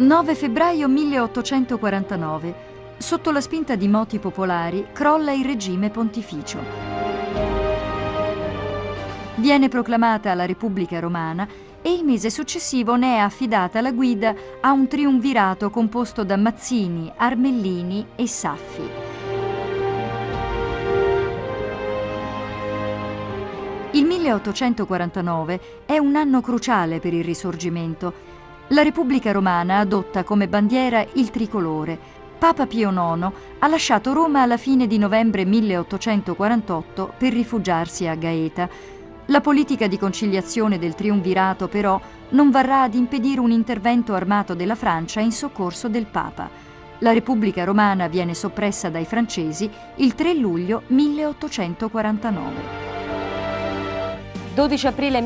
9 febbraio 1849. Sotto la spinta di moti popolari crolla il regime pontificio. Viene proclamata la Repubblica Romana e il mese successivo ne è affidata la guida a un triumvirato composto da Mazzini, Armellini e Saffi. Il 1849 è un anno cruciale per il Risorgimento la Repubblica Romana adotta come bandiera il tricolore. Papa Pio IX ha lasciato Roma alla fine di novembre 1848 per rifugiarsi a Gaeta. La politica di conciliazione del triumvirato però non varrà ad impedire un intervento armato della Francia in soccorso del Papa. La Repubblica Romana viene soppressa dai francesi il 3 luglio 1849. 12 aprile